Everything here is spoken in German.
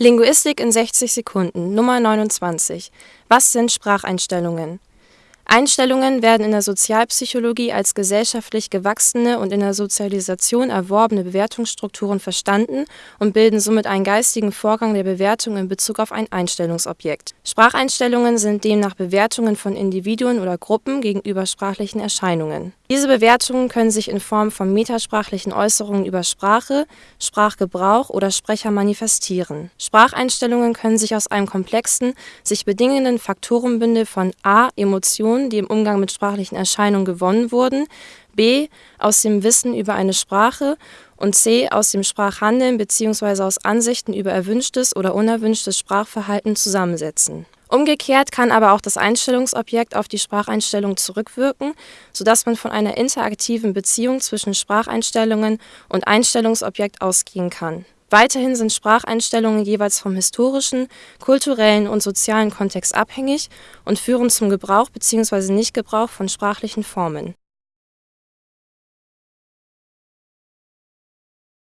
Linguistik in 60 Sekunden Nummer 29 Was sind Spracheinstellungen Einstellungen werden in der Sozialpsychologie als gesellschaftlich gewachsene und in der Sozialisation erworbene Bewertungsstrukturen verstanden und bilden somit einen geistigen Vorgang der Bewertung in Bezug auf ein Einstellungsobjekt. Spracheinstellungen sind demnach Bewertungen von Individuen oder Gruppen gegenüber sprachlichen Erscheinungen. Diese Bewertungen können sich in Form von metasprachlichen Äußerungen über Sprache, Sprachgebrauch oder Sprecher manifestieren. Spracheinstellungen können sich aus einem komplexen, sich bedingenden Faktorenbündel von a. Emotionen die im Umgang mit sprachlichen Erscheinungen gewonnen wurden, b. aus dem Wissen über eine Sprache und c. aus dem Sprachhandeln bzw. aus Ansichten über erwünschtes oder unerwünschtes Sprachverhalten zusammensetzen. Umgekehrt kann aber auch das Einstellungsobjekt auf die Spracheinstellung zurückwirken, so dass man von einer interaktiven Beziehung zwischen Spracheinstellungen und Einstellungsobjekt ausgehen kann Weiterhin sind Spracheinstellungen jeweils vom historischen, kulturellen und sozialen Kontext abhängig und führen zum Gebrauch bzw. Nichtgebrauch von sprachlichen Formen